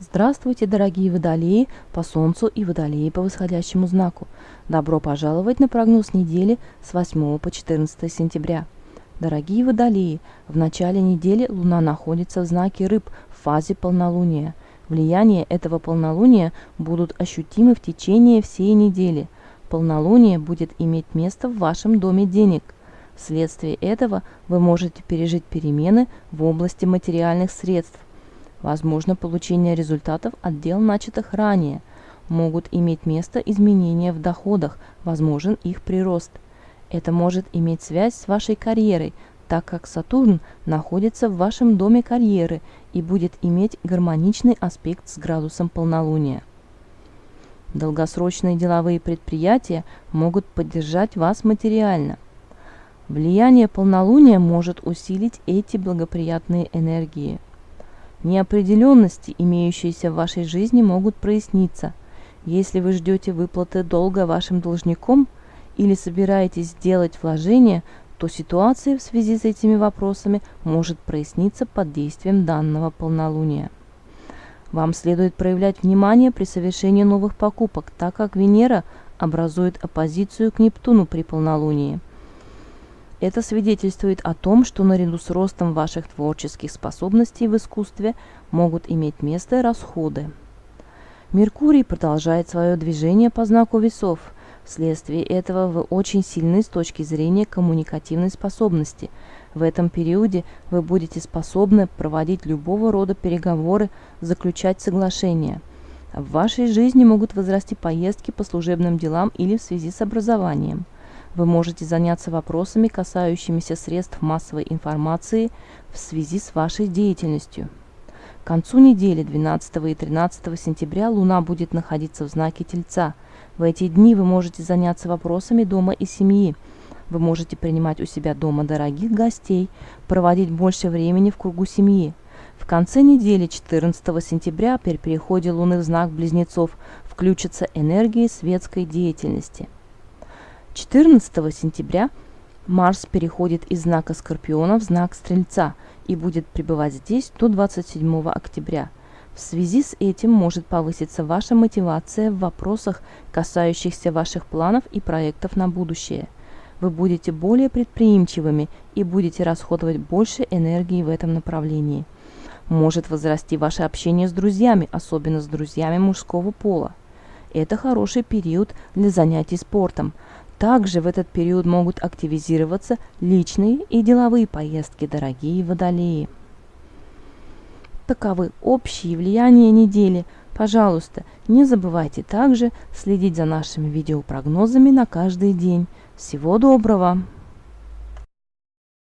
Здравствуйте, дорогие водолеи по Солнцу и водолеи по восходящему знаку. Добро пожаловать на прогноз недели с 8 по 14 сентября. Дорогие водолеи, в начале недели Луна находится в знаке Рыб в фазе полнолуния. Влияние этого полнолуния будут ощутимы в течение всей недели. Полнолуние будет иметь место в вашем доме денег. Вследствие этого вы можете пережить перемены в области материальных средств Возможно получение результатов от дел, начатых ранее. Могут иметь место изменения в доходах, возможен их прирост. Это может иметь связь с вашей карьерой, так как Сатурн находится в вашем доме карьеры и будет иметь гармоничный аспект с градусом полнолуния. Долгосрочные деловые предприятия могут поддержать вас материально. Влияние полнолуния может усилить эти благоприятные энергии – Неопределенности, имеющиеся в вашей жизни, могут проясниться. Если вы ждете выплаты долга вашим должником или собираетесь сделать вложение, то ситуация в связи с этими вопросами может проясниться под действием данного полнолуния. Вам следует проявлять внимание при совершении новых покупок, так как Венера образует оппозицию к Нептуну при полнолунии – это свидетельствует о том, что наряду с ростом ваших творческих способностей в искусстве могут иметь место расходы. Меркурий продолжает свое движение по знаку весов. Вследствие этого вы очень сильны с точки зрения коммуникативной способности. В этом периоде вы будете способны проводить любого рода переговоры, заключать соглашения. В вашей жизни могут возрасти поездки по служебным делам или в связи с образованием – вы можете заняться вопросами, касающимися средств массовой информации в связи с вашей деятельностью. К концу недели 12 и 13 сентября Луна будет находиться в знаке Тельца. В эти дни вы можете заняться вопросами дома и семьи. Вы можете принимать у себя дома дорогих гостей, проводить больше времени в кругу семьи. В конце недели 14 сентября при переходе Луны в знак Близнецов включатся энергии светской деятельности – 14 сентября Марс переходит из знака Скорпиона в знак Стрельца и будет пребывать здесь до 27 октября. В связи с этим может повыситься ваша мотивация в вопросах, касающихся ваших планов и проектов на будущее. Вы будете более предприимчивыми и будете расходовать больше энергии в этом направлении. Может возрасти ваше общение с друзьями, особенно с друзьями мужского пола. Это хороший период для занятий спортом – также в этот период могут активизироваться личные и деловые поездки, дорогие водолеи. Таковы общие влияния недели. Пожалуйста, не забывайте также следить за нашими видеопрогнозами на каждый день. Всего доброго!